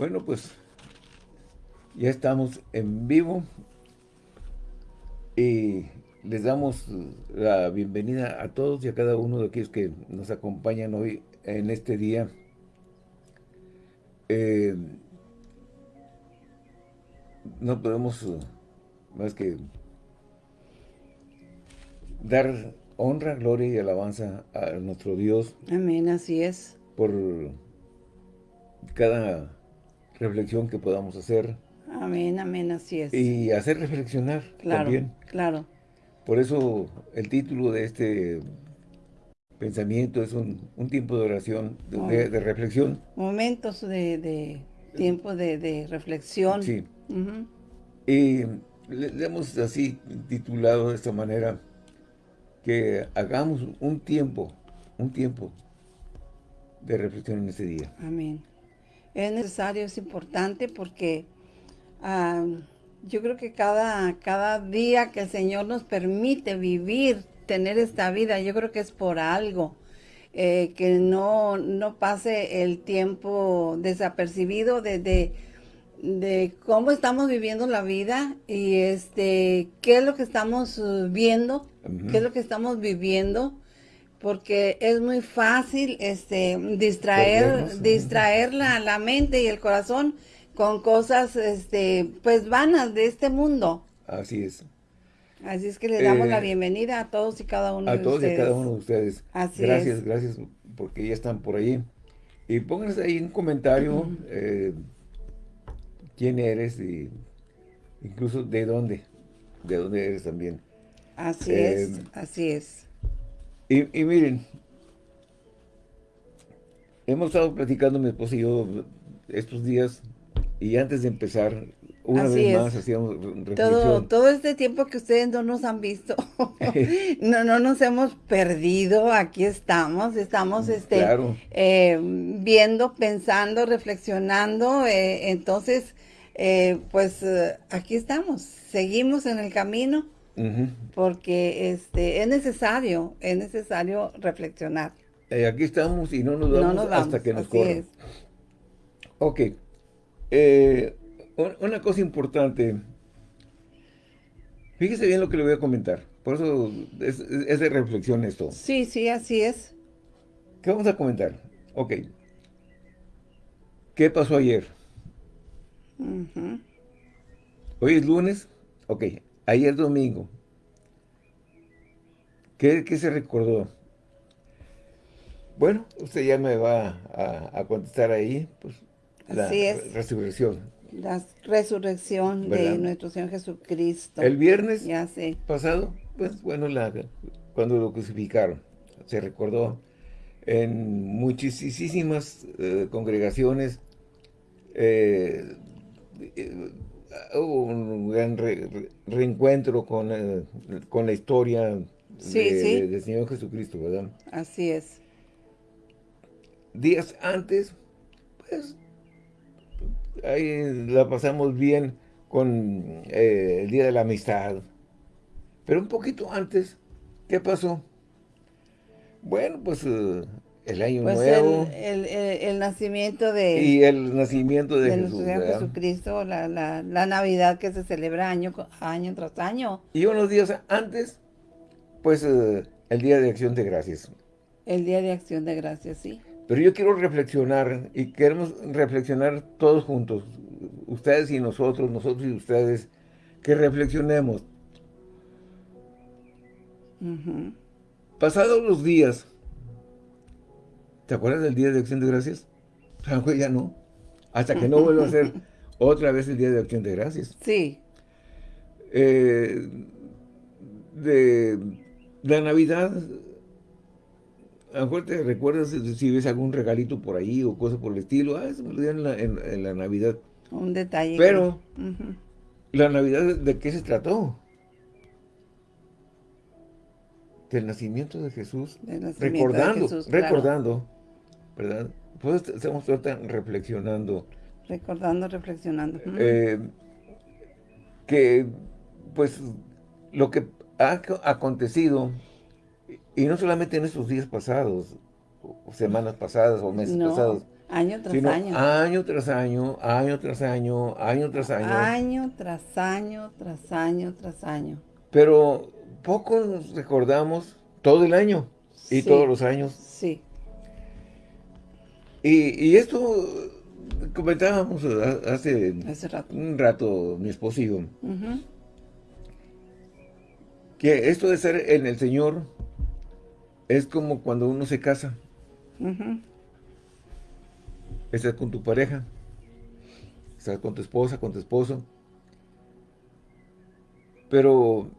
Bueno, pues ya estamos en vivo y les damos la bienvenida a todos y a cada uno de aquellos que nos acompañan hoy en este día. Eh, no podemos más que dar honra, gloria y alabanza a nuestro Dios. Amén, así es. Por cada reflexión que podamos hacer. Amén, amén, así es. Y hacer reflexionar claro, también. Claro, Por eso el título de este pensamiento es un, tiempo de oración, de, reflexión. Momentos de, tiempo de, reflexión. Sí. Y le, hemos así titulado de esta manera, que hagamos un tiempo, un tiempo de reflexión en este día. Amén. Es necesario, es importante porque ah, yo creo que cada, cada día que el Señor nos permite vivir, tener esta vida, yo creo que es por algo. Eh, que no, no pase el tiempo desapercibido de, de, cómo estamos viviendo la vida y este qué es lo que estamos uh, viendo, qué es lo que estamos viviendo porque es muy fácil este distraer distraer la, la, mente y el corazón con cosas este pues vanas de este mundo. Así es. Así es que le damos la eh, bienvenida a todos y cada uno de ustedes. A todos y cada uno de ustedes. Así gracias, gracias porque ya están por ahí. Y pónganse ahí un comentario eh, quién eres y incluso de dónde, de dónde eres también. Así es, eh, así es. Y, miren, hemos estado platicando mi esposa y yo estos días y antes de empezar, una vez más hacíamos reflexión. Todo, todo este tiempo que ustedes no nos han visto, no, no nos hemos perdido, aquí estamos, estamos mm, este, eh, viendo, pensando, reflexionando, eh, entonces, eh, pues aquí estamos, seguimos en el camino, porque este es necesario, es necesario reflexionar. Eh, aquí estamos y no nos vamos, hasta que nos corran. Ok. Eh, una cosa importante. Fíjese bien lo que le voy a comentar. Por eso es, de reflexión esto. Sí, sí, así es. ¿Qué vamos a comentar? Ok. ¿Qué pasó ayer? Hoy es lunes. Ok. Ayer domingo. ¿Qué, se recordó? Bueno, usted ya me va a, contestar ahí, pues, la resurrección. La resurrección de nuestro Señor Jesucristo. El viernes ya sé. pasado, pues, bueno, la, cuando lo crucificaron, se recordó en muchísimas eh, congregaciones, eh, un gran reencuentro con, eh, con, la historia del Señor Jesucristo, ¿verdad? Así es. Días antes, pues, ahí la pasamos bien con eh, el Día de la Amistad. Pero un poquito antes, ¿qué pasó? Bueno, pues eh, el año pues nuevo. El, el, nacimiento de... Y el nacimiento de, Jesús, Jesucristo, la, la, la, Navidad que se celebra año, año tras año. Y unos días antes, pues eh, el Día de Acción de Gracias. El Día de Acción de Gracias, sí. Pero yo quiero reflexionar, y queremos reflexionar todos juntos, ustedes y nosotros, nosotros y ustedes, que reflexionemos. Pasados los días, ¿Te acuerdas del Día de Acción de Gracias? Pues, ya no. Hasta que no vuelva a ser otra vez el Día de Acción de Gracias. Sí. Eh, de la Navidad, a lo mejor te recuerdas si ves algún regalito por ahí o cosas por el estilo. Ah, eso me lo dieron en la, Navidad. Un detalle. Pero, ¿la Navidad de qué se trató? Del nacimiento de Jesús. recordando, recordando ¿verdad? Pues estamos reflexionando. Recordando, reflexionando. Eh, que, pues, lo que ha acontecido, y no solamente en estos días pasados, o semanas pasadas, o meses pasados. Año tras sino año. año tras año, año tras año, año tras año. Año tras año, tras año, tras año. Pero poco nos recordamos todo el año y Sí. todos los años. Sí. Y, y esto comentábamos ha- hace Hace rato. un rato, mi esposo y yo, que esto de estar en el Señor es como cuando uno se casa. Ujú. Estás con tu pareja, estás con tu esposa, con tu esposo. Pero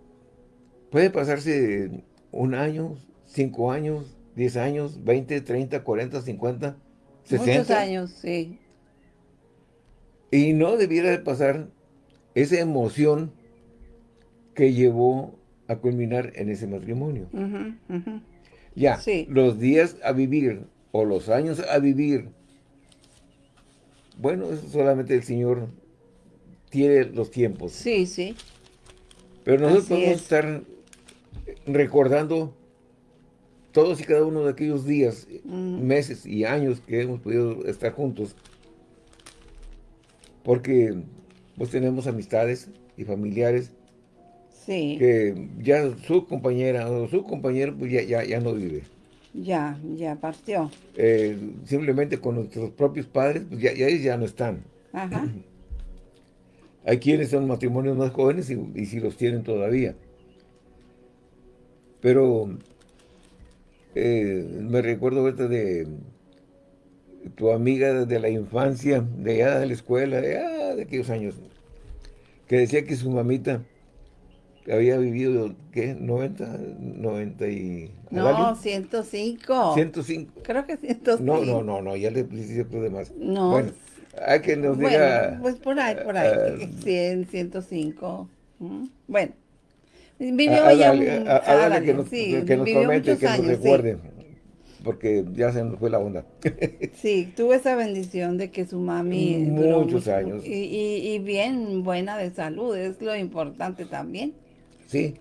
puede pasarse un año, cinco años, diez años, 20, 30, 40, 50, 60. Muchos años, sí. Y no debiera de pasar esa emoción que llevó a culminar en ese matrimonio. Ya, Sí. los días a vivir o los años a vivir, bueno, eso solamente el Señor tiene los tiempos. Sí, sí. Pero nosotros Así podemos es. estar recordando todos y cada uno de aquellos días, Ujú. meses y años que hemos podido estar juntos. Porque pues tenemos amistades y familiares Sí. que ya su compañera o su compañero pues ya, ya, ya no vive. Ya, ya partió. Eh, simplemente con nuestros propios padres, pues ya, ya ya no están. Ajá. Hay quienes son matrimonios más jóvenes y, y si los tienen todavía. Pero eh, me recuerdo ahorita de tu amiga de la infancia, de allá de la escuela, de, ah, de aquellos años, que decía que su mamita había vivido, ¿qué? 90, 90 y... No, algo, 105. 105. Creo que 105. No, no, no, no, ya le hice otro de más. No. Bueno, hay que nos Bueno, diga... pues por ahí, por ahí. eh, 100, 105. Ujú. Bueno. Vivió A- ya un- a- dale, que nos, sí, que nos muchos que nos sí. recuerde. Porque ya se nos fue la onda. Sí, tuvo esa bendición de que su mami Muchos mucho- años. Y, y, y bien buena de salud, es lo importante también. sí.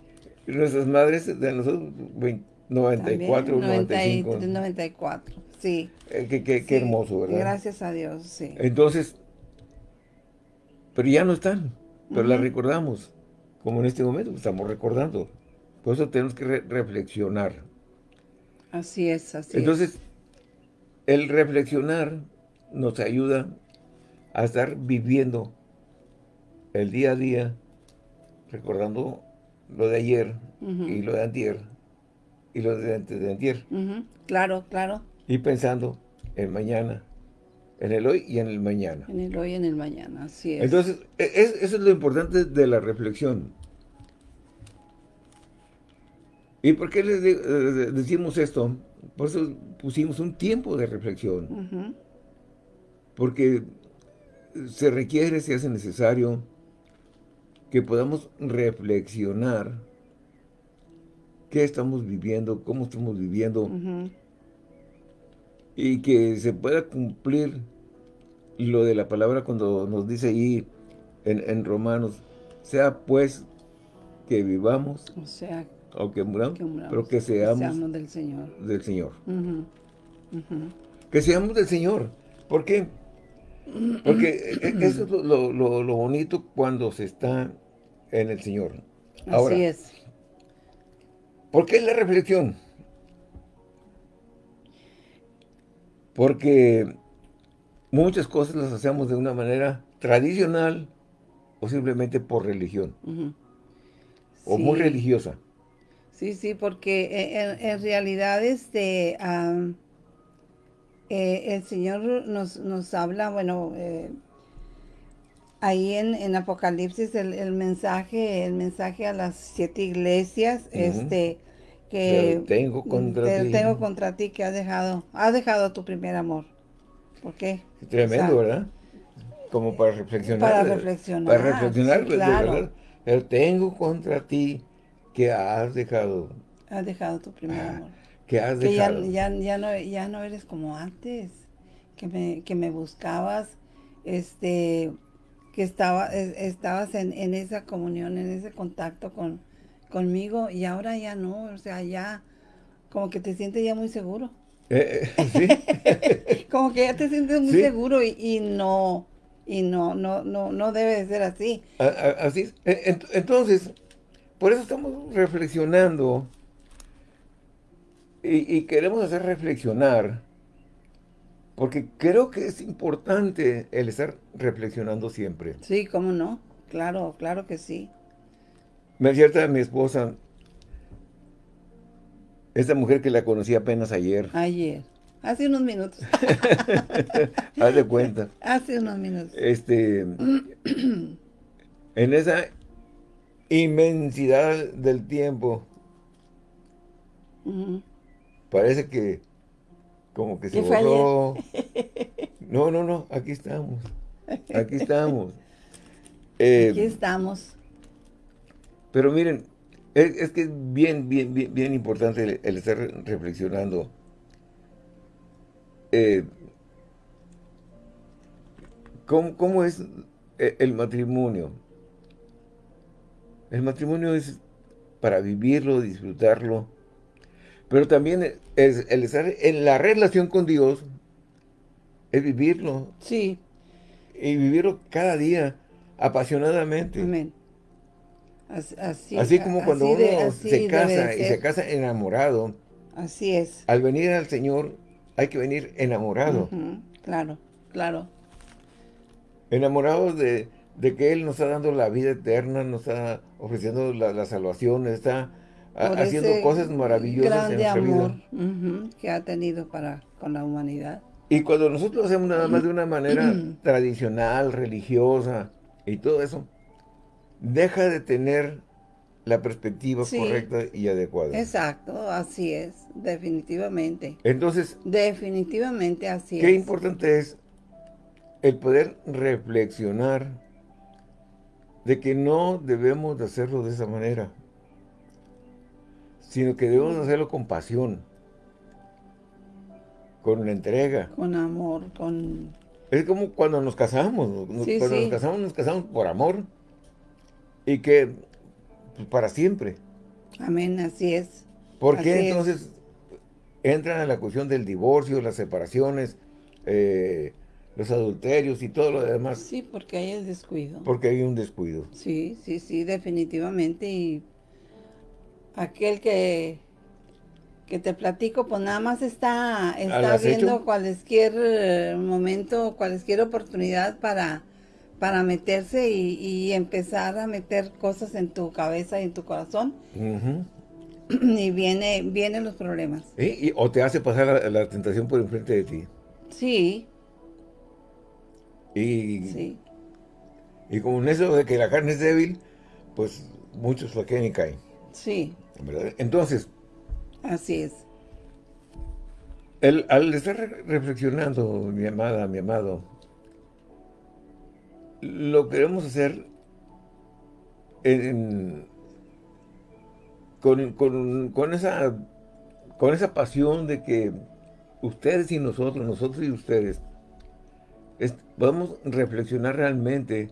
Nuestras madres de nosotros, 20 94, También, 95. 93, 94, sí. Eh, qué, qué- qué Sí, hermoso, ¿verdad? Gracias a Dios, sí. Entonces, pero ya no están, pero la Ujú. recordamos. Como en este momento estamos recordando. Por eso tenemos que re- reflexionar. Así es, así Entonces, el reflexionar nos ayuda a estar viviendo el día a día, recordando lo de ayer y lo de antier y lo de antes de antier. Claro, claro, Y pensando en mañana, en el hoy y en el mañana. en el hoy y en el mañana, así es. Entonces, e- es- eso es lo importante de la reflexión. ¿Y por qué les eh, decimos esto? Por eso pusimos un tiempo de reflexión. Porque se requiere, se hace necesario que podamos reflexionar qué estamos viviendo, cómo estamos viviendo y que se pueda cumplir lo de la palabra cuando nos dice ahí en, en Romanos, sea pues que vivamos O sea, o que muramos, que muramos, pero que seamos, del Señor. del Señor. Que seamos del Señor. ¿Por qué? Porque e- e- eso es lo, lo- lo- lo bonito cuando se está en el Señor. Ahora, Así es. ¿por qué la reflexión? Porque muchas cosas las hacemos de una manera tradicional o simplemente por religión, o muy religiosa. Sí, sí, porque eh, en, en realidad este, eh, el Señor nos, nos habla, bueno, eh, ahí en, en Apocalipsis el, el mensaje, el mensaje a las siete iglesias, este, que Te tengo contra te- ti. tengo contra ti que has dejado, has dejado tu primer amor. ¿Por qué? Tremendo, O sea, ¿verdad? Como para reflexionar. Para ¿verdad? reflexionar, Para reflexionar, sí, claro. verdad. Pero tengo contra ti que has dejado, Has dejado tu primer Ah, amor. que has que ya, dejado. ya, ya no, ya no eres como antes, que me, que me buscabas, este, que estaba, es- estabas en, en esa comunión, en ese contacto con, conmigo, y ahora ya no, o sea, ya como que te sientes ya muy seguro. Eh, eh, sí. Como que ya te sientes muy Sí. seguro y, y no, y no, no, no, no debe de ser así. A- a- Así es. E- ent- Entonces, por eso estamos reflexionando y, y queremos hacer reflexionar, porque creo que es importante el estar reflexionando siempre. Sí, cómo no. Claro, claro que sí. Me acierta mi esposa, esta mujer que la conocí apenas ayer, Ayer. Hace unos minutos. haz de cuenta, Hace unos minutos. este, en esa inmensidad del tiempo. Parece que como que se borró. No, no, no, aquí estamos. Aquí estamos. Eh, Aquí estamos. Pero miren, es, es que es bien, bien, bien, bien importante el, el estar re- reflexionando. Eh, ¿cómo, cómo es e- el matrimonio? El matrimonio es para vivirlo, disfrutarlo, pero también es el estar en la relación con Dios, es vivirlo Sí, y vivirlo cada día apasionadamente. amén. As- Así, Así como cuando así uno de- así se casa y se casa enamorado, Así es. al venir al Señor hay que venir enamorado. Claro, claro. Enamorados de, de que Él nos está dando la vida eterna, nos está ofreciendo la, la salvación, está haciendo cosas maravillosas en nuestra amor vida. que ha tenido para con la humanidad. Y cuando nosotros lo hacemos nada más de una manera tradicional, religiosa y todo eso, deja de tener la perspectiva Sí. correcta y adecuada. Exacto, así es, definitivamente. Entonces, Definitivamente así qué es. importante es el poder reflexionar de que no debemos de hacerlo de esa manera, sino que debemos de hacerlo con pasión, con entrega. Con amor, con... Es como cuando nos casamos, Sí, cuando sí. nos casamos, nos casamos por amor y que pues, para siempre. Amén, así es. ¿Por Así qué es. entonces entran a la cuestión del divorcio, las separaciones, eh, los adulterios y todo lo demás? Sí, porque hay el descuido. Porque hay un descuido. Sí, sí, sí, definitivamente. Y aquel que, que te platico, pues nada más está, está viendo cualquier momento, cualquier oportunidad para, para meterse y, y empezar a meter cosas en tu cabeza y en tu corazón. Y viene, vienen los problemas. ¿Sí? Y- o te hace pasar la, la tentación por enfrente de ti. Sí, Y, sí, y como en eso de que la carne es débil, pues muchos flaquean y caen. sí, ¿verdad? Entonces, así es. El- al estar re- reflexionando, mi amada, mi amado, lo queremos hacer en- con, con- con esa, con esa pasión de que ustedes y nosotros, nosotros y ustedes, es- podamos reflexionar realmente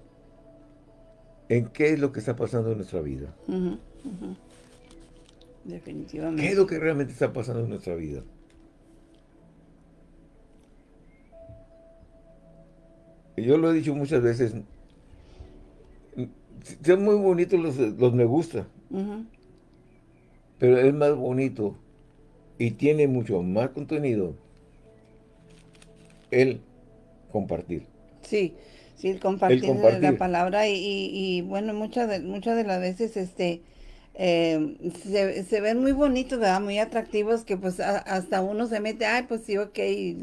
en qué es lo que está pasando en nuestra vida. Definitivamente. ¿Qué es lo que realmente está pasando en nuestra vida? Yo lo he dicho muchas veces, son muy bonitos los, los me gusta, pero es más bonito y tiene mucho más contenido el compartir. Sí, sí, el compartir, El compartir. la palabra y, y- y, bueno, muchas de, muchas de las veces este eh, se, se ven muy bonitos, ¿verdad? Muy atractivos que pues a- hasta uno se mete, ay, pues sí, ok, y,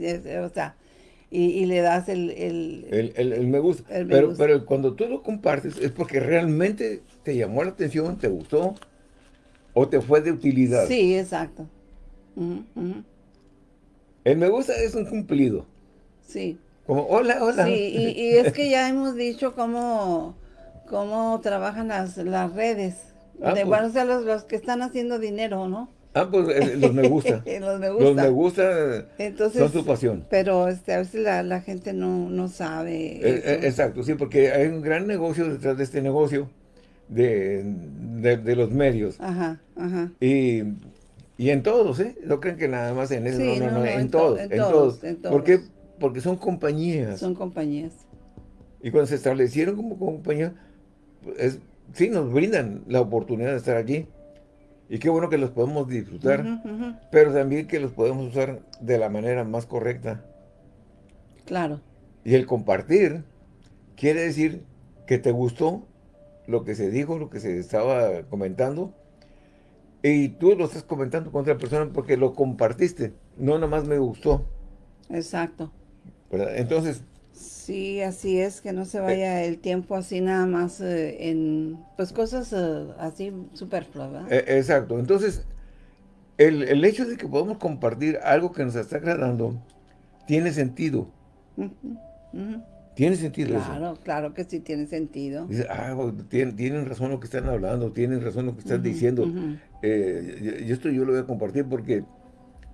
o sea, y, y le das el... el- El, el- el me gusta. El me pero, gusta. pero cuando tú lo compartes es porque realmente te llamó la atención, te gustó o te fue de utilidad. sí, exacto. Ujú, ujú. El me gusta es un cumplido. Sí, Como, hola, hola. sí, y, y es que ya hemos dicho cómo, cómo trabajan las, las redes. Ah, de, pues. bueno, o sea, los, los que están haciendo dinero, ¿no? Ah, pues eh, los me gusta. los me gusta. los me gusta Entonces, son su pasión. Pero este, a veces la, la gente no, no sabe. Eh, eh, exacto, sí, porque hay un gran negocio detrás de este negocio de, de- de los medios. Ajá, ajá. Y Y en todos, ¿eh? No creen que nada más en eso, Sí, no, no, no, en, en todos, to- en todos, todos. en ¿Por qué? todos. Porque son compañías. Son compañías. Y cuando se establecieron como compañía, es, sí nos brindan la oportunidad de estar allí. Y qué bueno que los podemos disfrutar, pero también que los podemos usar de la manera más correcta. Claro. Y el compartir quiere decir que te gustó lo que se dijo, lo que se estaba comentando, y tú lo estás comentando con otra persona porque lo compartiste, no nomás me gustó, Exacto. ¿verdad? Entonces, Sí, así es, que no se vaya el tiempo así nada más eh, en, pues cosas eh, así superfluas, ¿verdad? eh, exacto, entonces, el, el hecho de que podamos compartir algo que nos está agradando, tiene sentido, Ujú, ujú. tiene sentido eso. Claro, claro que sí tiene sentido. Dice, ah, tienen, tienen razón lo que están hablando, tienen razón lo que están diciendo. Eh, y- y esto yo lo voy a compartir porque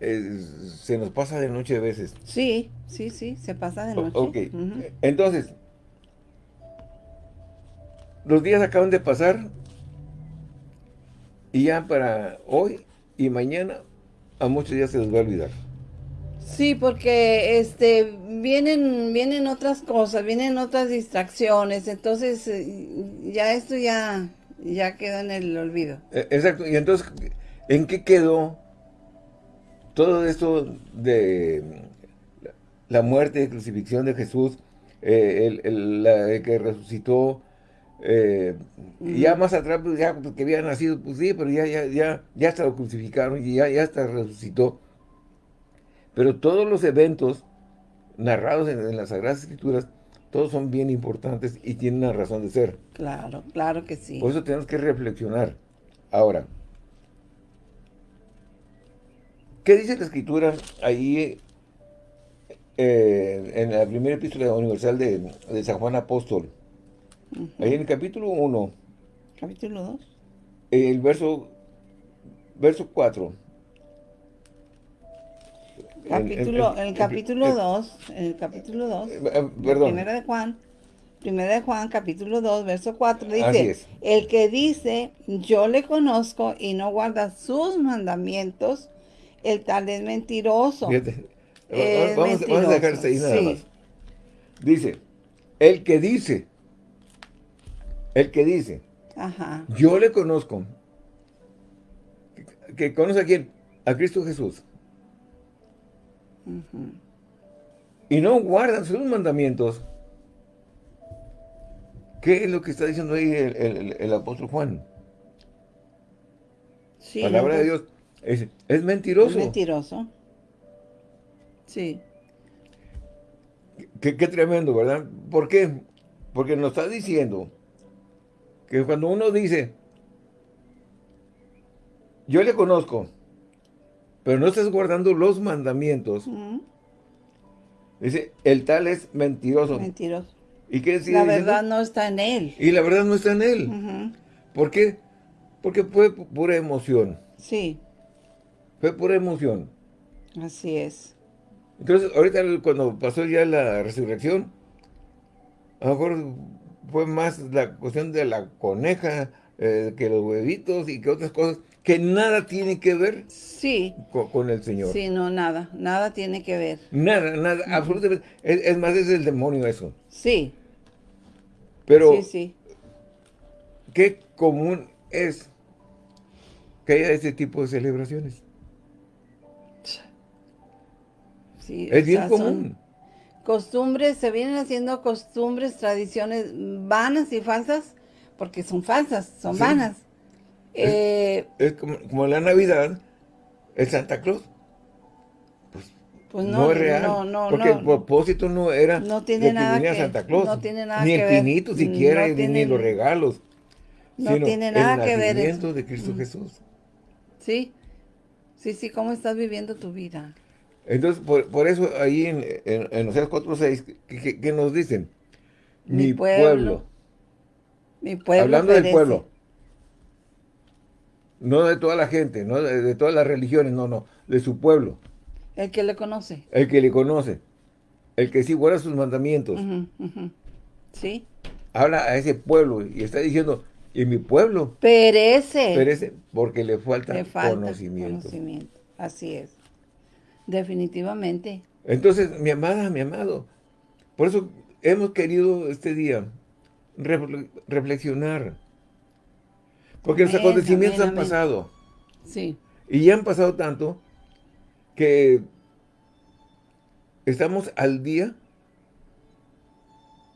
eh, se nos pasa de noche a veces. Sí, sí, sí, se pasa de O- noche. ok, Ujú. entonces, los días acaban de pasar y ya para hoy y mañana a muchos ya se les va a olvidar. Sí, porque este vienen vienen otras cosas, vienen otras distracciones, entonces eh, ya esto ya ya queda en el olvido. Eh, Exacto, y entonces, ¿en qué quedó todo esto de la muerte y crucifixión de Jesús, eh, el, el- la de que resucitó, eh, y ya más atrás, pues, ya pues, que había nacido, pues sí, pero ya, ya, ya, ya hasta lo crucificaron y ya, ya hasta resucitó. Pero todos los eventos narrados en, en las Sagradas Escrituras, todos son bien importantes y tienen una razón de ser. Claro, claro que sí. Por eso tenemos que reflexionar. Ahora, ¿qué dice la Escritura ahí eh, en la primera epístola universal de, de San Juan Apóstol? Ahí en el capítulo 1, Capítulo 2. el verso, verso 4. Capítulo, en el capítulo eh, 2, en el capítulo 2, eh, eh, Perdón. Primera de Juan, Primera de Juan, capítulo 2, verso 4, Así dice, el que dice, yo le conozco y no guarda sus mandamientos, el tal es mentiroso. Fíjate, Es vamos, vamos a dejarse ahí nada sí. más. Dice, el que dice, el que dice, Ajá, Yo le conozco. ¿Que, que conoce a quién? A Cristo Jesús. Y no guardan sus mandamientos. ¿Qué es lo que está diciendo ahí el, el- el apóstol Juan? sí. Palabra no, de Dios. Es, es mentiroso. Es mentiroso. Sí, Qué, qué tremendo, ¿verdad? ¿Por qué? Porque nos está diciendo que cuando uno dice, yo le conozco, pero no estás guardando los mandamientos, dice, el tal es mentiroso. mentiroso. ¿Y qué La diciendo? verdad no está en él. Y la verdad no está en él. ¿Por qué? Porque fue pu- pura emoción. Sí, Fue pura emoción. así es. Entonces, ahorita cuando pasó ya la resurrección, a lo mejor fue más la cuestión de la coneja, eh, que los huevitos y que otras cosas, que nada tiene que ver Sí, co- con, el Señor. sí, no, nada, nada tiene que ver. Nada, nada, absolutamente. Es, es más, es el demonio eso. Sí, Pero, sí, sí. qué común es que haya este tipo de celebraciones. Sí Es bien sea, común. Costumbres, se vienen haciendo costumbres, tradiciones vanas y falsas, porque son falsas, son Sí. vanas. Eh, Es como, como la Navidad, el Santa Claus. pues No, no, es real. no, no, porque el propósito no era No tiene nada que- Santa Claus. no tiene nada ni que el ver. pinito siquiera, ni- ni tiene- los regalos. no tiene nada el que ver eso. de Cristo Mm. Jesús. sí, sí, sí, cómo estás viviendo tu vida. Entonces, por, por eso ahí en, en, en Oseas 4.6, ¿qué, qué, qué nos dicen? Mi Mi, pueblo pueblo. Mi pueblo Hablando del pueblo. No de toda la gente, no de, de todas las religiones, no, no, de su pueblo. El que le conoce. El que le conoce. El que sí guarda sus mandamientos. Sí, habla a ese pueblo y está diciendo, Y mi pueblo perece. perece porque le falta, Le falta conocimiento. conocimiento. Así es. Definitivamente. Entonces, mi amada, mi amado, por eso hemos querido este día refle- reflexionar. Porque los acontecimientos amén, han pasado. Sí. Y ya han pasado tanto que estamos al día.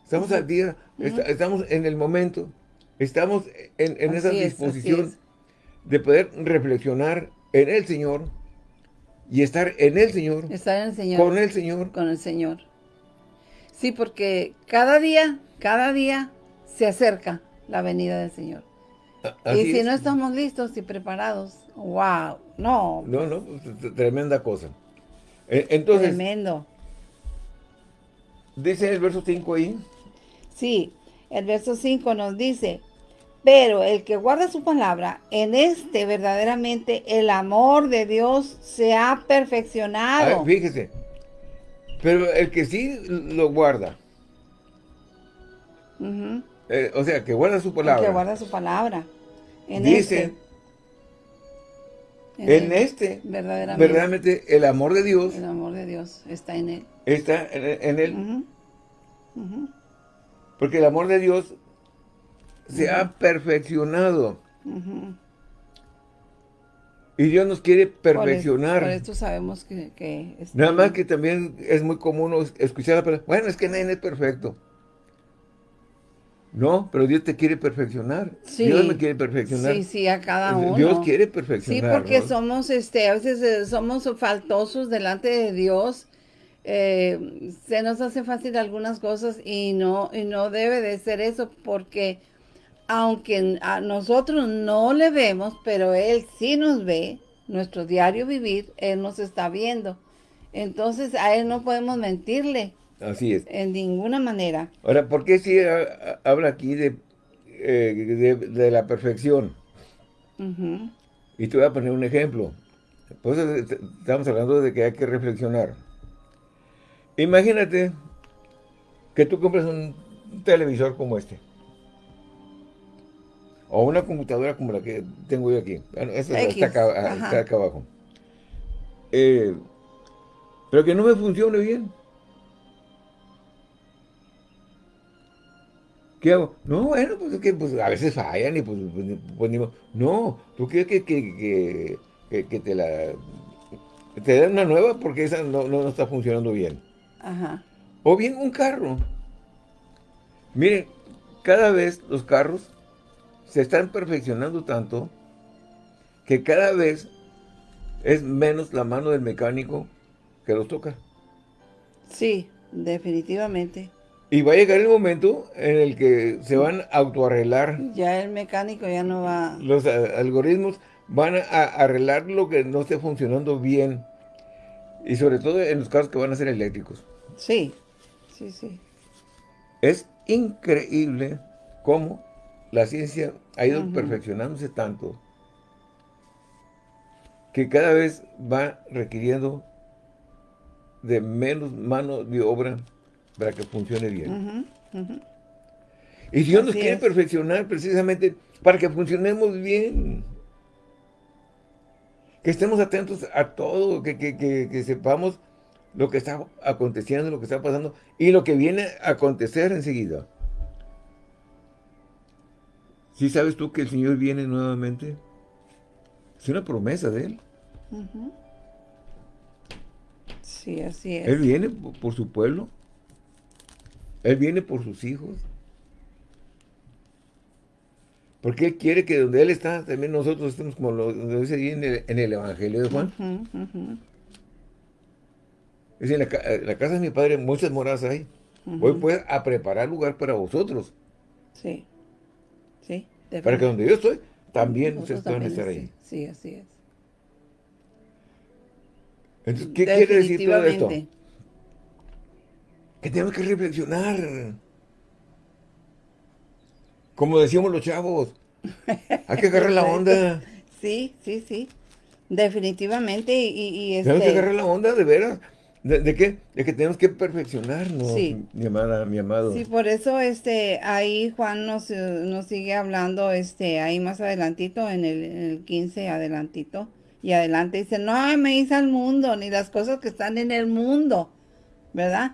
Estamos al día. esta- estamos en el momento. Estamos en, en esa es, disposición es. de poder reflexionar en el Señor y estar en el Señor, Estar en el Señor. con el Señor. con el Señor. Sí, porque cada día, cada día se acerca la venida del Señor. Y si es. no estamos listos y preparados, wow, no, No, no, tremenda cosa. E- Entonces, tremendo. dice el verso 5 ahí, Sí, el verso 5 nos dice, pero el que guarda su palabra, en este verdaderamente el amor de Dios se ha perfeccionado. fíjese, pero el que sí lo guarda, eh, o sea, que guarda su El palabra, que guarda su palabra. En dice, este, en este, verdaderamente, verdaderamente el amor de Dios el amor de Dios está en él. está en, en él, porque el amor de Dios se ha perfeccionado y Dios nos quiere perfeccionar. Por esto sabemos que, Nada más que también es muy común es- escuchar la palabra, bueno, es que nadie es perfecto. No, pero Dios te quiere perfeccionar. Sí. Dios me quiere perfeccionar. Sí, sí, a cada uno. Dios quiere Sí, perfeccionar. porque somos, este, a veces eh, somos faltosos delante de Dios. eh, se nos hace fácil algunas cosas y no, y no debe de ser eso porque aunque a nosotros no le vemos, pero Él sí nos ve, nuestro diario vivir, Él nos está viendo. Entonces a Él no podemos mentirle Así es. en ninguna manera. Ahora, ¿por qué si habla aquí de, eh, de, de la perfección? Y te voy a poner un ejemplo. Por eso est- estamos hablando de que hay que reflexionar. Imagínate que tú compras un televisor como este. O una computadora como la que tengo yo aquí. Esta X, está acá, ajá. está acá abajo. Eh, pero que no me funcione bien. ¿Qué hago? No, bueno, pues es que pues, a veces fallan y pues, pues, ni- pues, modo. No, tú quieres que, que, que, te la... te den una nueva porque esa no, no, no está funcionando bien. Ajá. O bien un carro. Miren, cada vez los carros se están perfeccionando tanto que cada vez es menos la mano del mecánico que los toca. Sí, definitivamente. Y va a llegar el momento en el que se van a autoarreglar Ya el mecánico ya no va... los algoritmos, van a, arreglar lo que no esté funcionando bien. Y sobre todo en los carros que van a ser eléctricos. Sí, sí, sí. Es increíble cómo la ciencia ha ido perfeccionándose tanto que cada vez va requiriendo de menos mano de obra para que funcione bien. Y Dios nos quiere es. perfeccionar precisamente para que funcionemos bien. Que estemos atentos a todo, que, que- que- que sepamos lo que está aconteciendo, lo que está pasando y lo que viene a acontecer enseguida. ¿Sí sabes tú que el Señor viene nuevamente? Es una promesa de Él. Sí, así es. Él viene por su pueblo. Él viene por sus hijos. Porque Él quiere que donde Él está, también nosotros estemos como lo lo dice ahí en el, en el Evangelio de Juan. En la, ca- en la casa de mi padre muchas moradas hay. Voy pues a preparar lugar para vosotros. Sí, sí. Para que donde yo estoy, también ustedes puedan también, estar ahí. Sí, así es. Entonces, ¿qué quiere decir todo esto? Que tenemos que reflexionar. Como decíamos los chavos. Hay que agarrar la onda. Sí, sí, sí. Definitivamente. Y, y- y Tenemos que este, agarrar la onda de veras. ¿De, qué? De que tenemos que perfeccionarnos, mi amada, mi amado. Sí, por eso este, ahí Juan nos, nos sigue hablando este, ahí más adelantito, en el, en el 15 adelantito, y adelante dice, no me hice al mundo, ni las cosas que están en el mundo, ¿verdad?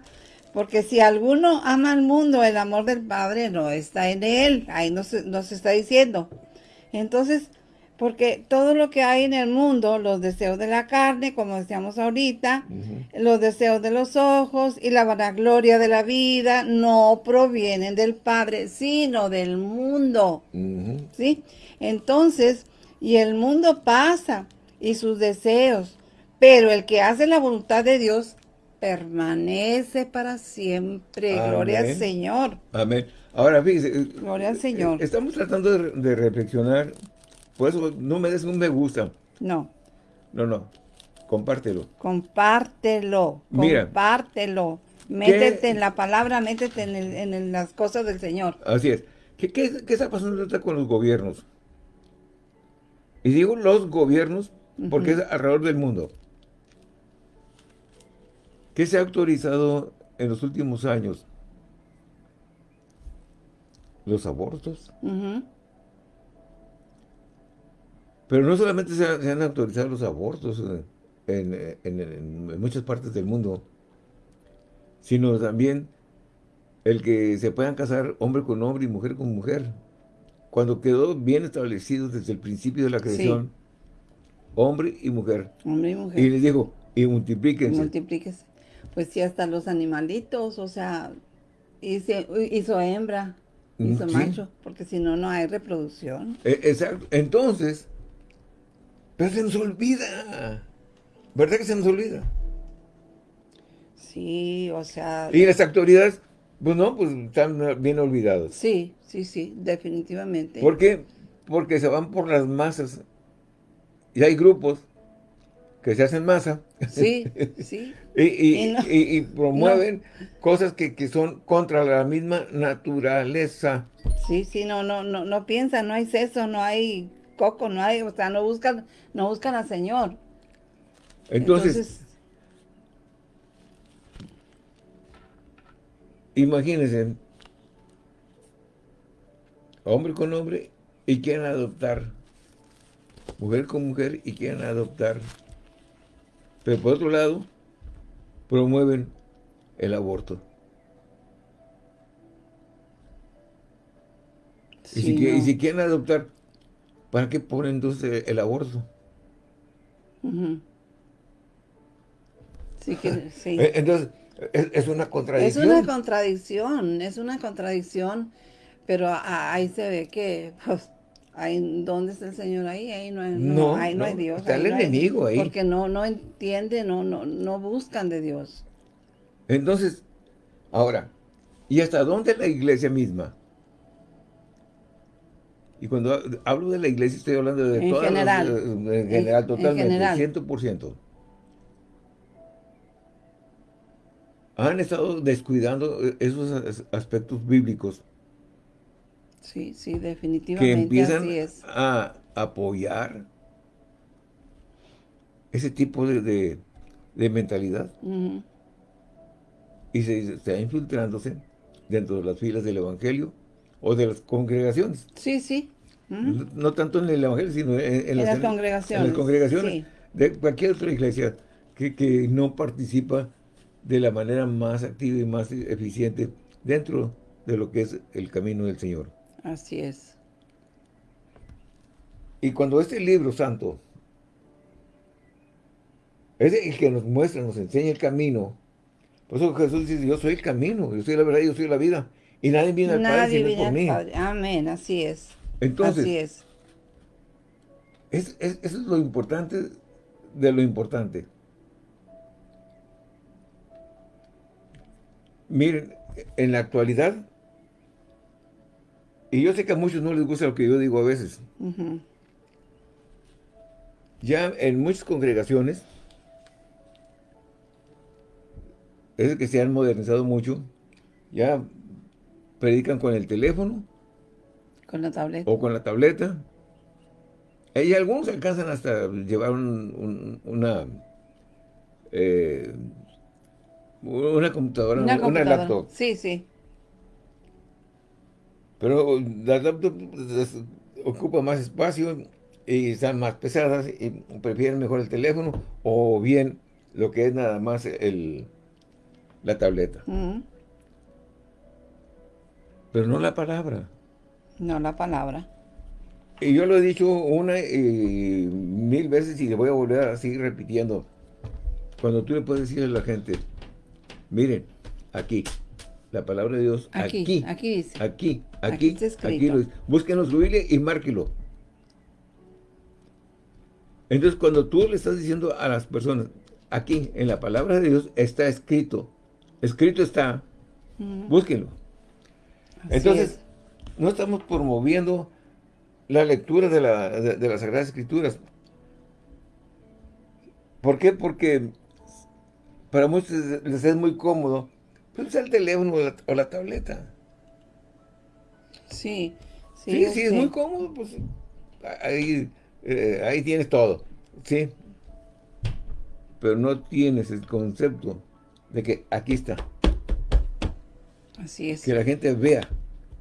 Porque si alguno ama al mundo, el amor del Padre no está en él. Ahí nos, nos está diciendo. Entonces, porque todo lo que hay en el mundo, los deseos de la carne, como decíamos ahorita, los deseos de los ojos y la vanagloria de la vida, no provienen del Padre, sino del mundo. ¿Sí? Entonces, y el mundo pasa y sus deseos, pero el que hace la voluntad de Dios permanece para siempre. Gloria al Señor. Amén. Ahora, fíjese. Gloria al Señor. Eh, estamos tratando de, reflexionar. Por eso no me des un me gusta. No. No, no. Compártelo. Compártelo. Mira, compártelo. Métete en la palabra, métete en, las cosas del Señor. Así es. ¿Qué, qué, está pasando con los gobiernos? Y digo los gobiernos porque es alrededor del mundo. ¿Qué se ha autorizado en los últimos años? Los abortos. Pero no solamente se, han autorizado los abortos eh, en, muchas partes del mundo, sino también el que se puedan casar hombre con hombre y mujer con mujer. Cuando quedó bien establecido desde el principio de la creación, hombre y mujer. Hombre y mujer. Y les dijo, y multiplíquense. Multiplíquense pues sí, hasta los animalitos, o sea, hizo, hembra, mm, hizo macho, porque si no, no hay reproducción. E, exacto. Entonces, pero se nos olvida. ¿Verdad que se nos olvida? Sí, o sea... Y las autoridades, pues no, pues están bien olvidadas. Sí, sí, sí, definitivamente. ¿Por qué? Porque se van por las masas. Y hay grupos que se hacen masa. Sí, sí. y, promueven cosas que, son contra la misma naturaleza. Sí, sí, no, no, no, no piensan, no hay seso, no hay coco, no hay, o sea, no buscan, no buscan al Señor. Entonces, imagínense, hombre con hombre y quieren adoptar, mujer con mujer y quieren adoptar pero por otro lado, promueven el aborto. y, si, quieren adoptar, ¿para qué ponen entonces el aborto? Sí que, sí. Eh, entonces, es, una contradicción. Es una contradicción, es una contradicción, pero ahí se ve que pues, ¿Dónde está el Señor ahí? Ahí no, hay, no, ahí no, hay Dios. Está el enemigo ahí. Porque no, no entienden, no, no, no buscan de Dios. Entonces, ahora, ¿y hasta dónde la iglesia misma? Y cuando hablo de la iglesia estoy hablando de en general, en general, totalmente, en 100%. Han estado descuidando esos aspectos bíblicos. Sí, sí, definitivamente que empiezan a apoyar ese tipo de, mentalidad. Y se está infiltrándose dentro de las filas del Evangelio o de las congregaciones. Sí, sí. no, tanto en el Evangelio, sino en, las, congregaciones. En las congregaciones de cualquier otra iglesia que, que no participa de la manera más activa y más eficiente dentro de lo que es el camino del Señor. Así es. Y cuando este libro santo es el que nos muestra, nos enseña el camino, por eso Jesús dice, yo soy el camino, yo soy la verdad, yo soy la vida. Y nadie viene al Padre sino por mí. Amén, así es. Entonces, así es. Es, es. Eso es lo importante de lo importante. Miren, en la actualidad, y yo sé que a muchos no les gusta lo que yo digo a veces. Ya en muchas congregaciones, es que se han modernizado mucho, ya predican con el teléfono. Con la tableta. O con la tableta. Y algunos alcanzan hasta llevar una... Eh, Una computadora, Una laptop. Sí, sí. Pero la laptop ocupa más espacio y están más pesadas y prefieren mejor el teléfono o bien lo que es nada más el, la tableta. Mm, Pero no la palabra. No la palabra. Y yo lo he dicho una y mil veces y le voy a volver a seguir repitiendo. Cuando tú le puedes decir a la gente, miren, aquí, la palabra de Dios, Aquí, aquí, aquí dice. aquí, Aquí aquí, está escrito. aquí, lo dice. búsquenlo su Biblia y márquelo. Entonces, cuando tú le estás diciendo a las personas, aquí, en la palabra de Dios, está escrito, escrito está, Mm, búsquenlo. Así Entonces, es. no estamos promoviendo la lectura de, la- de- de las Sagradas Escrituras. ¿Por qué? Porque para muchos les es muy cómodo pues, usar el teléfono o la, o la tableta. Sí, sí. Sí, sí, es sé. muy cómodo, pues ahí, eh, ahí tienes todo, ¿sí? Pero no tienes el concepto de que aquí está, Así es. que la gente vea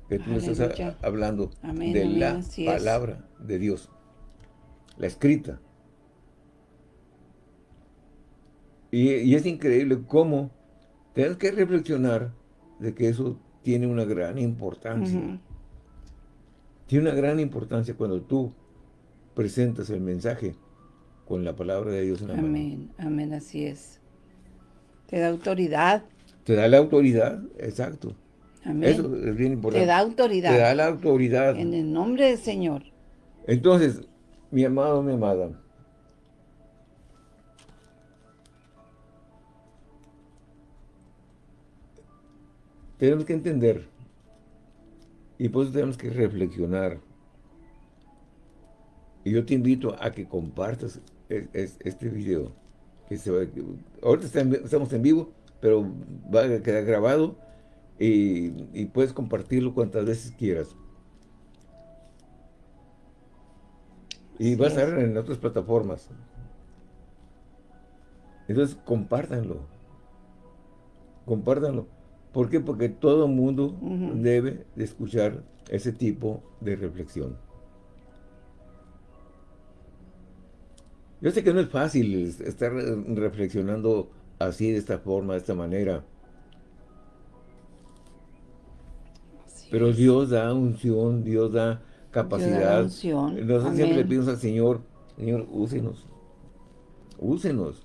que tú le estás Aleluya. a- hablando Amén, de amén, la es. palabra de Dios, la escrita. Y, y es increíble cómo tienes que reflexionar de que eso tiene una gran importancia. Tiene una gran importancia cuando tú presentas el mensaje con la palabra de Dios en la mano. Amén, amén, así es. Te da autoridad. Te da la autoridad, exacto. Amén. Eso es bien importante. Te da autoridad. Te da la autoridad. En el nombre del Señor. Entonces, mi amado, mi amada, tenemos que entender y por eso tenemos que reflexionar. Y yo te invito a que compartas es- es- este video. Que se ahorita estamos en vivo, pero va a quedar grabado y, y puedes compartirlo cuantas veces quieras. Y va a es. estar en otras plataformas. Entonces, compártanlo. Compártanlo. ¿Por qué? Porque todo mundo debe de escuchar ese tipo de reflexión. Yo sé que no es fácil es- estar eh, reflexionando así, de esta forma, de esta manera. Así Pero es. Dios da unción, Dios da capacidad. unción. Nosotros siempre le pedimos al Señor, Señor, úsenos. Úsenos.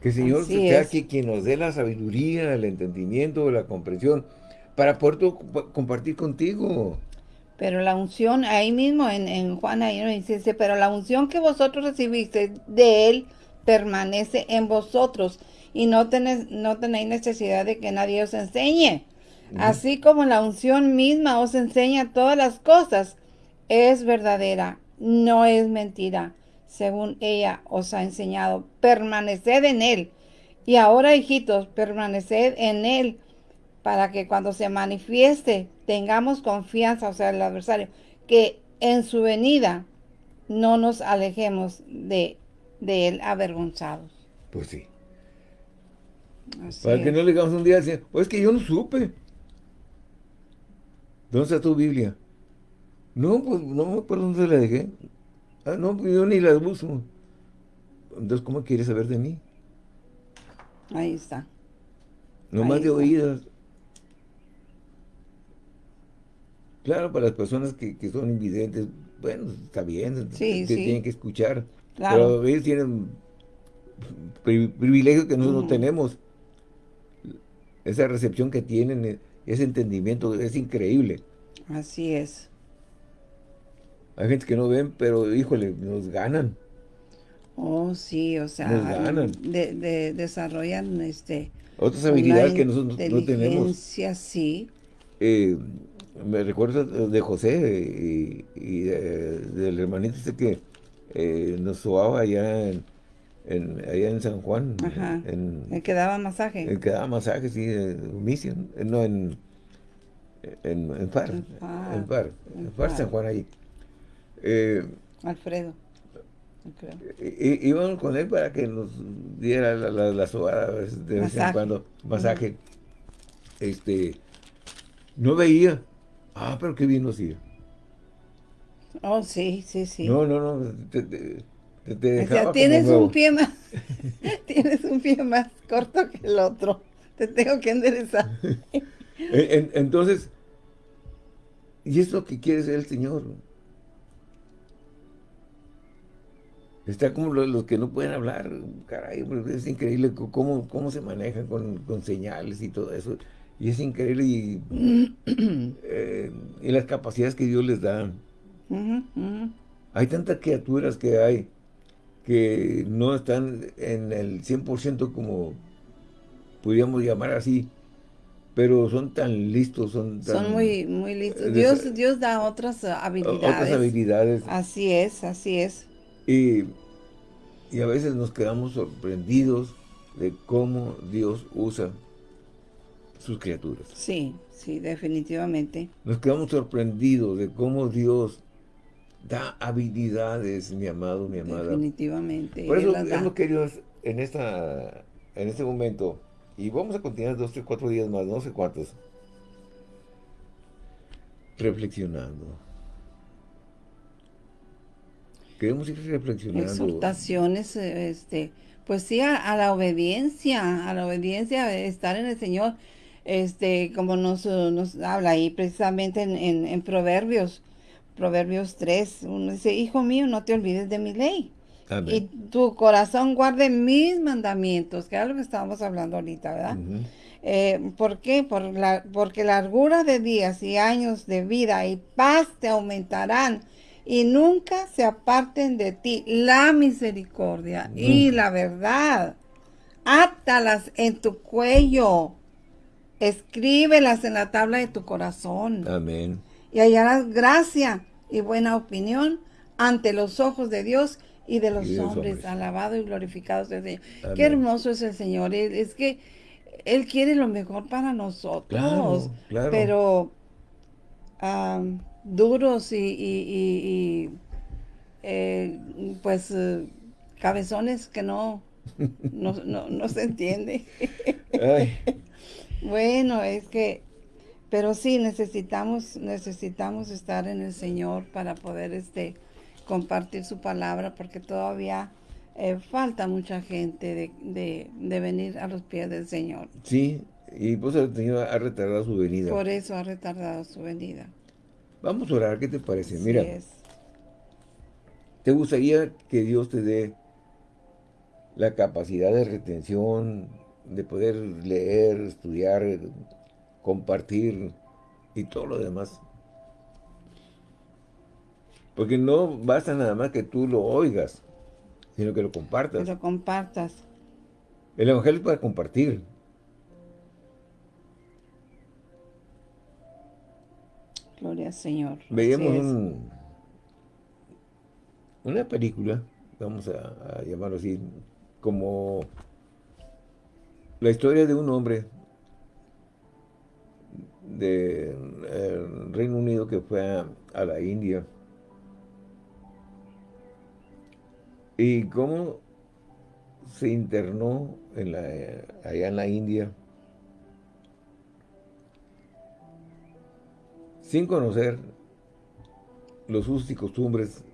Que el Señor Así sea es. que- quien nos dé la sabiduría, el entendimiento, la comprensión, para poder compartir contigo. Pero la unción, ahí mismo en, en Juan, ahí nos dice, dice, pero la unción que vosotros recibiste de Él permanece en vosotros y no tenéis, no tenéis necesidad de que nadie os enseñe. Así como la unción misma os enseña todas las cosas, es verdadera, no es mentira. Según ella os ha enseñado, permaneced en Él. Y ahora, hijitos, permaneced en Él para que cuando se manifieste tengamos confianza, o sea, el adversario, que en su venida no nos alejemos de, de él avergonzados. Pues sí. Así Para que no le digamos un día, Señor, "Oh, es que yo no supe. ¿Dónde está tu Biblia? No, pues no me acuerdo dónde la dejé. Ah, no, pues yo ni la busco. Entonces, ¿cómo quieres saber de mí? Ahí está. No Ahí más de está. oídas. Claro, para las personas que, que son invidentes, bueno, está bien, Sí, que sí. tienen que escuchar. Claro. Pero ellos tienen pri- privilegios que nosotros no tenemos. Esa recepción que tienen, eh, ese entendimiento, es increíble. Así es. Hay gente que no ven, pero híjole, nos ganan. Oh, sí, o sea, Nos ganan. de- de- desarrollan este Otras habilidades que nosotros no tenemos. sí. Eh, me recuerdo de José eh, y, y de- del hermanito este que eh, nos sobaba allá en, en- allá en San Juan, Ajá. en, El que daba masaje. el que daba masajes, sí, en Mission, eh, no, en, en, en Far, En Far, en Far, en. San Juan ahí. Eh, Alfredo. Íbamos con él para que nos diera la, la, la sobada de vez en cuando, masaje. Este, no veía. Ah, pero qué bien nos iba. Oh, sí, sí, sí. No, no, no. Te, te, te o sea, tienes un pie más, tienes un pie más corto que el otro. Te tengo que enderezar. Entonces, y es lo que quiere ser el Señor. Está como los, que no pueden hablar, caray, es increíble cómo, cómo se manejan con, con señales y todo eso. Y es increíble y, eh, y las capacidades que Dios les da. Hay tantas criaturas que hay que no están en el 100% como podríamos llamar así, pero son tan listos, son tan... Son muy, muy listos. Dios, Dios da otras habilidades. Otras habilidades. Así es, así es. Y, y a veces nos quedamos sorprendidos de cómo Dios usa sus criaturas. Sí, sí, definitivamente. Nos quedamos sorprendidos de cómo Dios da habilidades, mi amado, mi amada. Definitivamente. Por eso hemos querido en, esta, en este momento, y vamos a continuar dos, tres, cuatro días más, no sé cuántos, reflexionando. Queremos ir reflexionando. Exhortaciones, este, pues sí, a, la obediencia, a la obediencia, estar en el Señor este, como nos, nos habla ahí precisamente en, en, Proverbios, Proverbios 3, uno dice, hijo mío, no te olvides de mi ley. Y tu corazón guarde mis mandamientos, que es lo que estábamos hablando ahorita, ¿verdad? Eh, ¿Por qué? Por la, porque largura de días y años de vida y paz te aumentarán y nunca se aparten de ti la misericordia y la verdad. Átalas en tu cuello Escríbelas en la tabla de tu corazón. Amén. Y hallarás gracia y buena opinión ante los ojos de Dios y de los, hombres. Alabado y glorificado sea el Señor. Qué hermoso es el Señor. Es que Él quiere lo mejor para nosotros. Pero duros y, eh, pues eh, cabezones que no, no, no, no se entiende. Ay. Bueno, es que, pero sí, necesitamos, necesitamos estar en el Señor para poder este, compartir su palabra, porque todavía eh, falta mucha gente de, de, venir a los pies del Señor. Sí, y pues el Señor ha retardado su venida. Por eso ha retardado su venida. Vamos a orar, ¿qué te parece? Mira, ¿te gustaría que Dios te dé la capacidad de retención, de poder leer, estudiar, compartir y todo lo demás. Porque no basta nada más que tú lo oigas, sino que lo compartas. Que lo compartas. El Evangelio es para compartir. Gloria al Señor. Veíamos una película, vamos a llamarlo así, como la historia de un hombre del de, Reino Unido que fue a, la India y cómo se internó en la, allá en la India sin conocer los usos y costumbres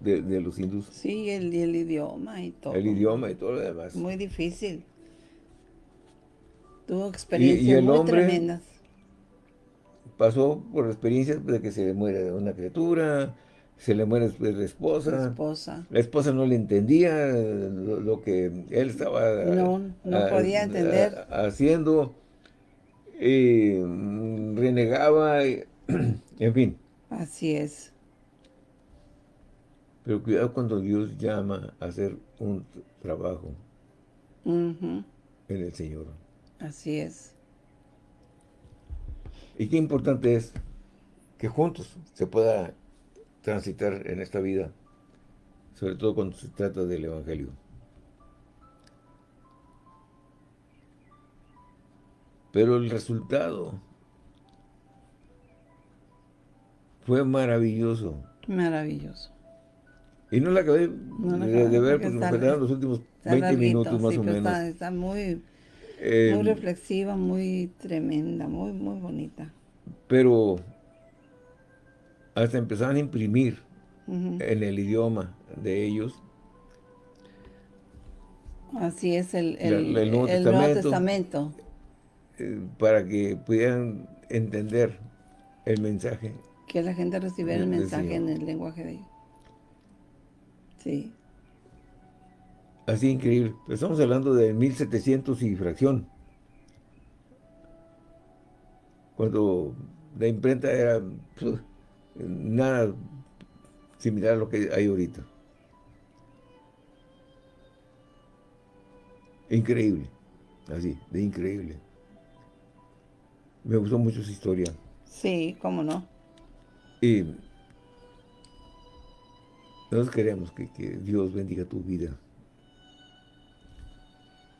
de, los hindúes. Sí, el, el idioma y todo. El idioma y todo lo demás. Muy difícil. Tuvo experiencias muy tremendas. Pasó por experiencias de que se le muere una criatura, se le muere la esposa. La esposa. La esposa no le entendía lo, que él estaba no, no podía entender. haciendo. Y mm, renegaba, en fin. Así es. Pero cuidado cuando Dios llama a hacer un trabajo en el Señor. Así es. Y qué importante es que juntos se pueda transitar en esta vida, sobre todo cuando se trata del Evangelio. Pero el resultado fue maravilloso. Maravilloso. Y no la acabé No la de, ver porque está- faltaron los últimos Está 20 larguito, minutos más sí, o menos. Está, está muy, Eh, muy reflexiva, muy tremenda, muy, muy bonita. pero hasta empezaban a imprimir en el idioma de ellos Así es el, La- el, Nuevo el Nuevo Testamento. Eh, para que pudieran entender el mensaje. Que la gente recibiera el mensaje en el lenguaje de ellos. Sí, Así increíble. Pero estamos hablando de 1700 y fracción. Cuando la imprenta era nada similar a lo que hay ahorita. Increíble. Así, de increíble. Me gustó mucho esa historia. sí, cómo no. Y nosotros queremos que, que Dios bendiga tu vida.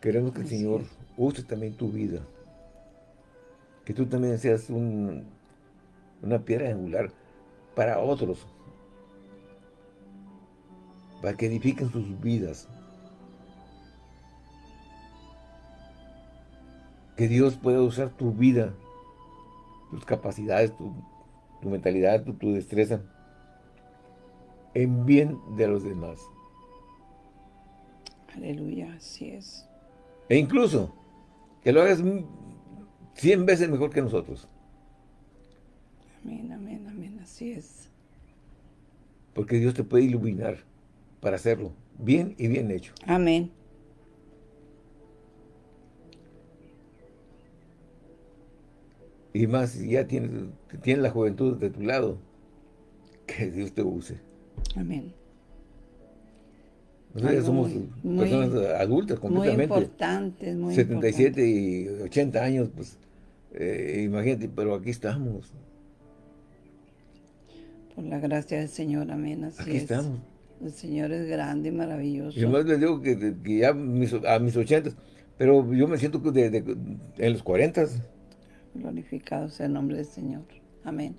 Queremos que el Señor use también tu vida. Que tú también seas un- una piedra angular para otros. Para que edifiquen sus vidas. Que Dios pueda usar tu vida, tus capacidades, tu, tu mentalidad, tu, tu destreza, en bien de los demás. Aleluya, así es. E incluso que lo hagas mm, 100 veces mejor que nosotros. Amén, amén, amén, así es. Porque Dios te puede iluminar para hacerlo bien y bien hecho. Amén. Y más si ya tienes, tienes la juventud de tu lado, que Dios te use. Amén. Nosotros Algo somos muy- muy- personas adultas Muy completamente. importante, muy 77 y 80 años, pues eh, imagínate, pero aquí estamos. Por la gracia del Señor, amén, así Aquí es. estamos. El Señor es grande y maravilloso. Y más les digo que, que ya mis- a mis 80, pero yo me siento que de- de- en los 40. Glorificado sea el nombre del Señor. Amén.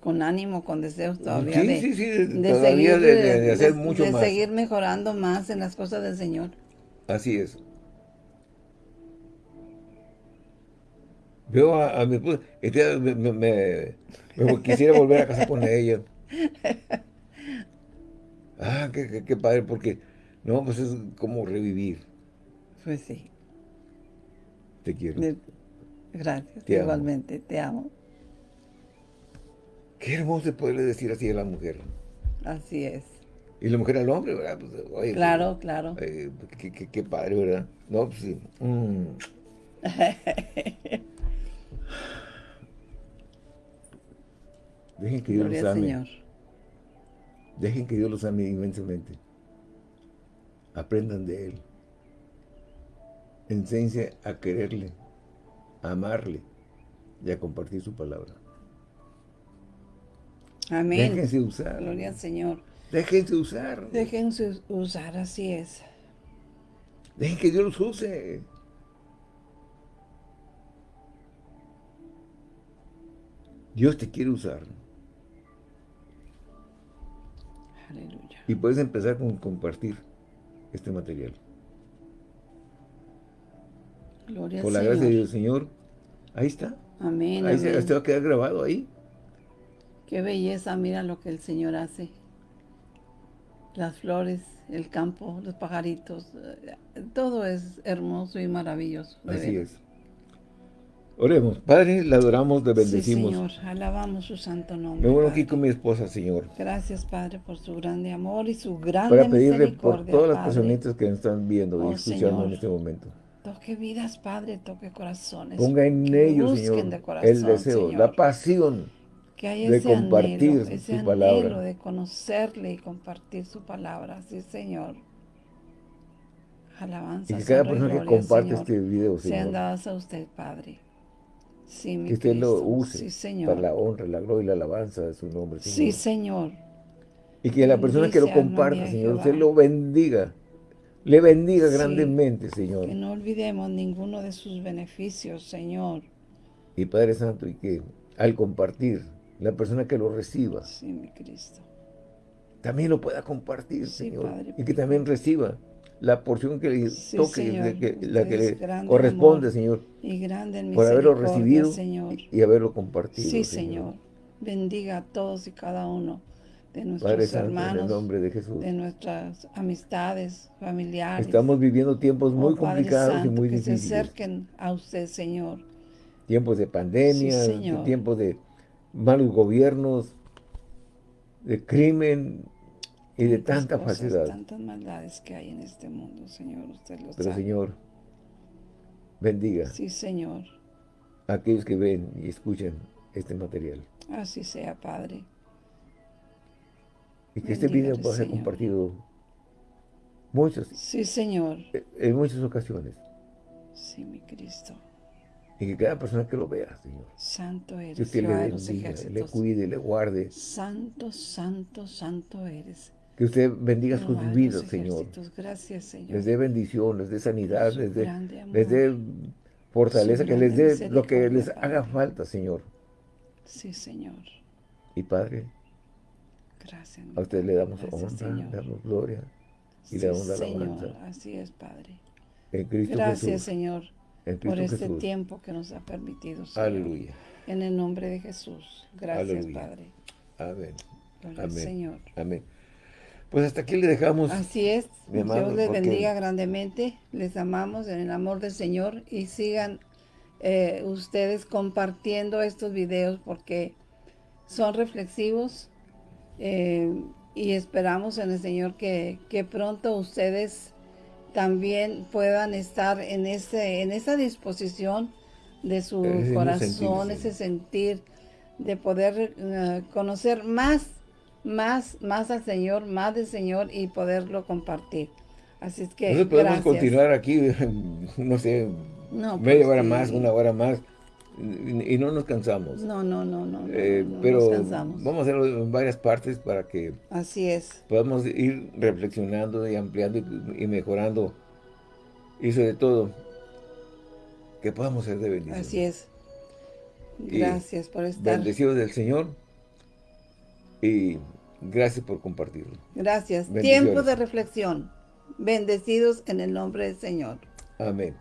Con ánimo, con deseos todavía Sí, de, sí, sí, de todavía seguir, de- hacer mucho de más. seguir mejorando más en las cosas del Señor. Así es. Veo a, a mi esposa, todavía me, me- me- me quisiera volver a casar con ella. Ah, qué, qué- qué padre, porque, no, pues es como revivir. Pues sí. Te quiero. Gracias, Te amo. igualmente, te amo. Qué hermoso es poderle decir así a la mujer. Así es. Y la mujer al hombre, ¿verdad? Pues, oye, Claro, claro. eh, qué, qué- qué padre, ¿verdad? No, pues sí. Mm. Dejen que Dios Gloria los ame. Señor. Dejen que Dios los ame inmensamente. Aprendan de Él. Enséñense a quererle, a amarle y a compartir su palabra. Amén. Déjense usar. Gloria al Señor. Déjense usar. Déjense usar, así es. Dejen que Dios los use. Dios te quiere usar. Aleluya. Y puedes empezar con compartir este material. Gloria Por al la Señor. gracia de Dios, Señor. Ahí está. Amén, Ahí se va a quedar grabado ahí. Qué belleza, mira lo que el Señor hace. Las flores, el campo, los pajaritos, eh, todo es hermoso y maravilloso. Así es. Oremos. Padre, le adoramos, le Sí, bendecimos. Señor, alabamos su santo nombre. Me Padre. aquí con mi esposa, Señor. Gracias, Padre, por su grande amor y su grande Para pedirle por todas las Padre. personitas que nos están viendo y Oh, escuchando Señor. en este momento. Toque vidas, Padre, toque corazones. Ponga en ellos, Señor, de corazón, el deseo, Señor. la pasión que haya de ese compartir anhelo, su ese anhelo palabra. de conocerle y compartir su palabra. Sí, Señor. Alabanza, y que cada persona que comparte Señor, este video, sean Señor, dadas a usted, Padre. Sí, mi que usted lo use Sí, Señor. para la honra, la gloria y la alabanza de su nombre, Señor. Sí, Señor. Y que la persona que lo Bendice, comparta, Señor, usted lo bendiga. Le bendiga Sí. grandemente, Señor. Que no olvidemos ninguno de sus beneficios, Señor. Y Padre Santo, y que al compartir, la persona que lo reciba, Sí, mi Cristo. también lo pueda compartir, Señor. y que también reciba la porción que le toque, que, la que le corresponde, Señor. Y grande por haberlo recibido y haberlo compartido. Sí, Señor. Bendiga a todos y cada uno de nuestros hermanos, nombre de, Jesús. de nuestras amistades, familiares. Estamos viviendo tiempos muy oh, complicados y muy difíciles. Que se acerquen a usted, Señor. Tiempos de pandemia, tiempos de malos gobiernos, de crimen y de tanta falsedad. Tantas maldades que hay en este mundo, Señor, usted lo Pero, Señor, bendiga. Sí, Señor. A aquellos que ven y escuchan este material. Así sea, Padre. Y que este video pueda ser compartido muchos. Sí, Señor. En muchas ocasiones. Sí, mi Cristo. Y que cada persona que lo vea, Señor. Santo eres. Que usted le bendiga, le cuide, le guarde. Santo, santo, santo eres. Que usted bendiga sus vidas, Señor. Gracias, Señor. Les dé bendición, les dé sanidad, les dé, les dé fortaleza, que les dé lo que les haga falta, Señor. Sí, Señor. Y Padre, Gracias. A usted le damos honra, le damos gloria y le damos la alabanza. Señor, así es, Padre. En Cristo Gracias, Señor, por este tiempo que nos ha permitido, Señor. Aleluya. En el nombre de Jesús. Gracias, Padre. Amén. Amén. Señor. Amén. Pues hasta aquí le dejamos. Así es. Dios les bendiga grandemente. Les amamos en el amor del Señor y sigan eh, ustedes compartiendo estos videos porque son reflexivos eh, y esperamos en el Señor que, que, pronto ustedes también puedan estar en, ese, en esa disposición de su corazón, ese sentir de poder eh, conocer más, más, más al Señor, más del Señor y poderlo compartir. Así es que Nosotros podemos continuar aquí, no sé, media pues hora más, una hora más, y no nos cansamos. No, no, no, no. Eh, pero vamos a hacerlo en varias partes para que Así es. podamos ir reflexionando y ampliando y, mejorando. Y sobre todo, que podamos ser de bendición. Así es. Gracias por estar. Bendecidos del Señor. Y gracias por compartirlo. Gracias. Tiempo de reflexión. Bendecidos en el nombre del Señor. Amén.